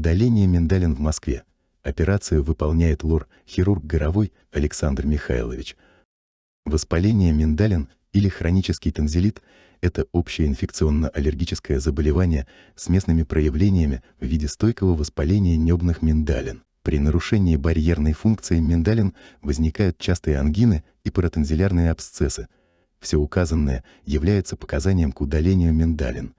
Удаление миндалин в Москве. Операцию выполняет лор-хирург Горовой Александр Михайлович. Воспаление миндалин или хронический танзелит – это общее инфекционно-аллергическое заболевание с местными проявлениями в виде стойкого воспаления небных миндалин. При нарушении барьерной функции миндалин возникают частые ангины и паратензилярные абсцессы. Все указанное является показанием к удалению миндалин.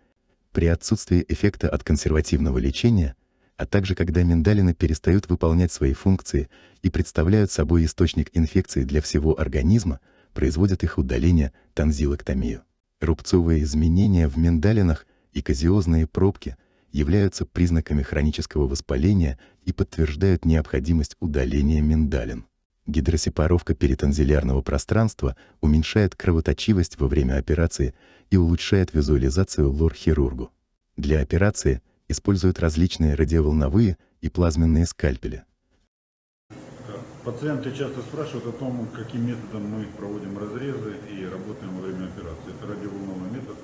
При отсутствии эффекта от консервативного лечения, а также когда миндалины перестают выполнять свои функции и представляют собой источник инфекции для всего организма, производят их удаление танзилоктомию. Рубцовые изменения в миндалинах и казиозные пробки являются признаками хронического воспаления и подтверждают необходимость удаления миндалин. Гидросепаровка перитонзилярного пространства уменьшает кровоточивость во время операции и улучшает визуализацию лор-хирургу. Для операции используют различные радиоволновые и плазменные скальпели. Пациенты часто спрашивают о том, каким методом мы проводим разрезы и работаем во время операции. Это радиоволновый метод,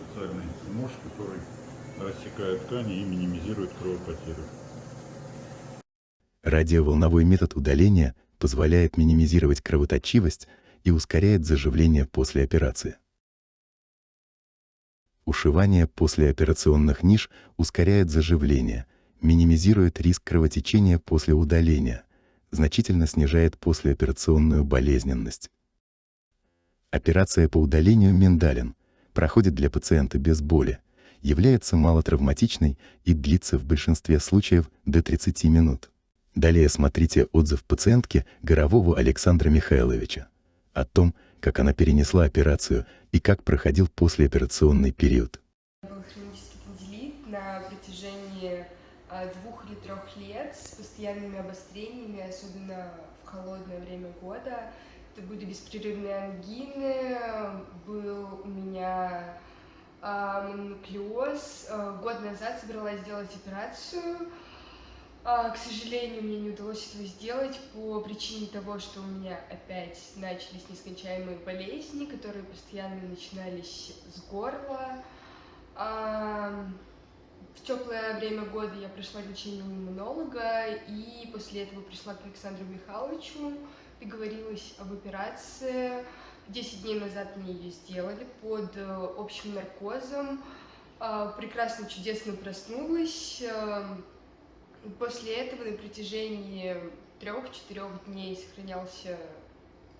специальный нож, который рассекает ткани и минимизирует кровопотерю. Радиоволновой метод удаления позволяет минимизировать кровоточивость и ускоряет заживление после операции. Ушивание после операционных ниш ускоряет заживление, минимизирует риск кровотечения после удаления, значительно снижает послеоперационную болезненность. Операция по удалению миндалин проходит для пациента без боли, является малотравматичной и длится в большинстве случаев до 30 минут. Далее смотрите отзыв пациентки Горового Александра Михайловича о том, как она перенесла операцию и как проходил послеоперационный период. Был хронический танзелит на протяжении а, двух или трех лет с постоянными обострениями, особенно в холодное время года. Это были беспрерывные ангины, был у меня э, мононуклеоз. Год назад собралась сделать операцию, а, к сожалению, мне не удалось этого сделать по причине того, что у меня опять начались нескончаемые болезни, которые постоянно начинались с горла. А, в теплое время года я прошла лечение у иммунолога, и после этого пришла к Александру Михайловичу, договорилась об операции. Десять дней назад мне ее сделали под э, общим наркозом. А, прекрасно, чудесно проснулась После этого на протяжении трех-четырех дней сохранялся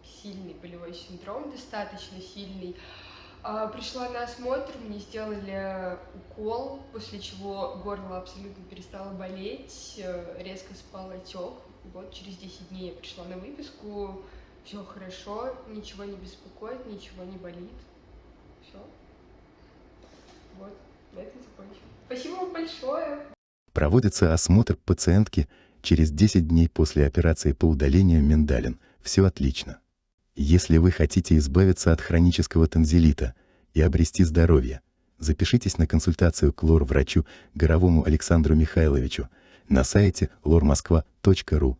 сильный болевой синдром, достаточно сильный. А, пришла на осмотр, мне сделали укол, после чего горло абсолютно перестало болеть, э, резко спал отек. Вот через 10 дней я пришла на выписку, все хорошо, ничего не беспокоит, ничего не болит. Все. Вот, на этом закончим. Спасибо вам большое проводится осмотр пациентки через 10 дней после операции по удалению миндалин. Все отлично. Если вы хотите избавиться от хронического танзелита и обрести здоровье, запишитесь на консультацию к лор-врачу Горовому Александру Михайловичу на сайте lormoskva.ru